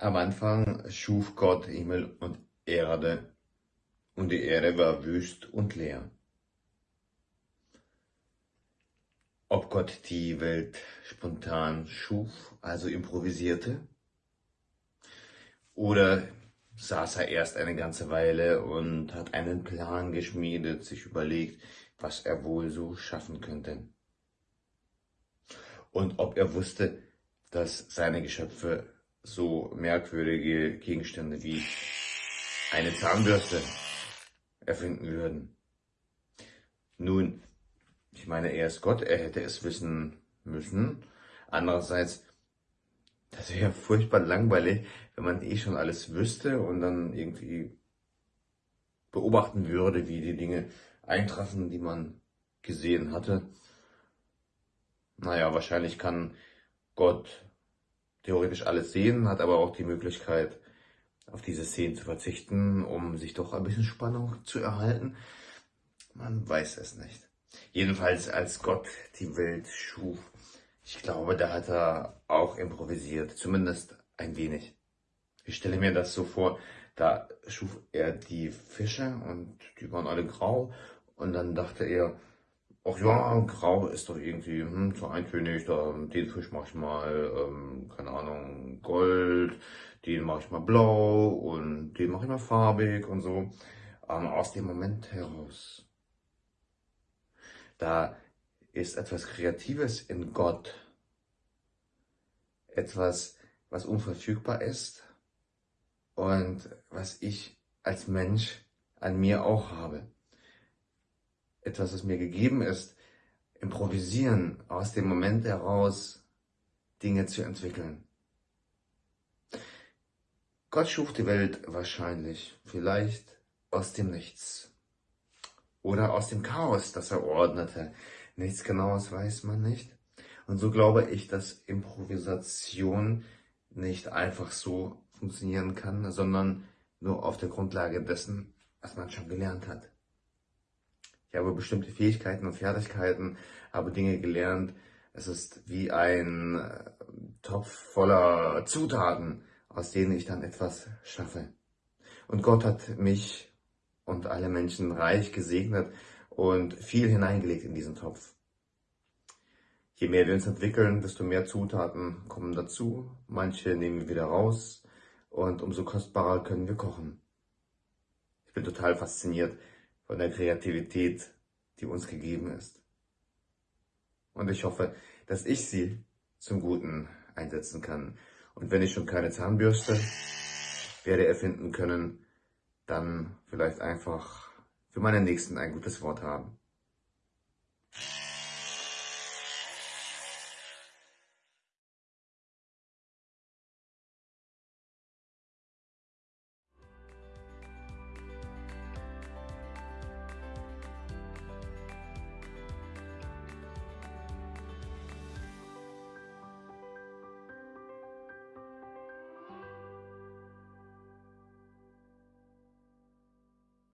Am Anfang schuf Gott Himmel und Erde, und die Erde war wüst und leer. Ob Gott die Welt spontan schuf, also improvisierte, oder saß er erst eine ganze Weile und hat einen Plan geschmiedet, sich überlegt, was er wohl so schaffen könnte. Und ob er wusste, dass seine Geschöpfe so merkwürdige Gegenstände wie eine Zahnbürste erfinden würden. Nun, ich meine, er ist Gott, er hätte es wissen müssen. Andererseits, das wäre furchtbar langweilig, wenn man eh schon alles wüsste und dann irgendwie beobachten würde, wie die Dinge eintreffen, die man gesehen hatte. Naja, wahrscheinlich kann Gott theoretisch alles sehen, hat aber auch die Möglichkeit, auf diese Szenen zu verzichten, um sich doch ein bisschen Spannung zu erhalten. Man weiß es nicht. Jedenfalls, als Gott die Welt schuf, ich glaube, da hat er auch improvisiert, zumindest ein wenig. Ich stelle mir das so vor, da schuf er die Fische und die waren alle grau und dann dachte er, ach ja, grau ist doch irgendwie hm, zu eintönig, da, den Fisch mache ich mal, ähm, keine Ahnung, Gold, den mache ich mal blau und den mache ich mal farbig und so. Ähm, aus dem Moment heraus, da ist etwas Kreatives in Gott, etwas, was unverfügbar ist und was ich als Mensch an mir auch habe etwas, was mir gegeben ist, improvisieren, aus dem Moment heraus Dinge zu entwickeln. Gott schuf die Welt wahrscheinlich, vielleicht aus dem Nichts. Oder aus dem Chaos, das er ordnete. Nichts Genaues weiß man nicht. Und so glaube ich, dass Improvisation nicht einfach so funktionieren kann, sondern nur auf der Grundlage dessen, was man schon gelernt hat. Ich habe bestimmte Fähigkeiten und Fertigkeiten, habe Dinge gelernt. Es ist wie ein äh, Topf voller Zutaten, aus denen ich dann etwas schaffe. Und Gott hat mich und alle Menschen reich gesegnet und viel hineingelegt in diesen Topf. Je mehr wir uns entwickeln, desto mehr Zutaten kommen dazu. Manche nehmen wir wieder raus und umso kostbarer können wir kochen. Ich bin total fasziniert von der Kreativität, die uns gegeben ist. Und ich hoffe, dass ich sie zum Guten einsetzen kann. Und wenn ich schon keine Zahnbürste werde erfinden können, dann vielleicht einfach für meinen Nächsten ein gutes Wort haben.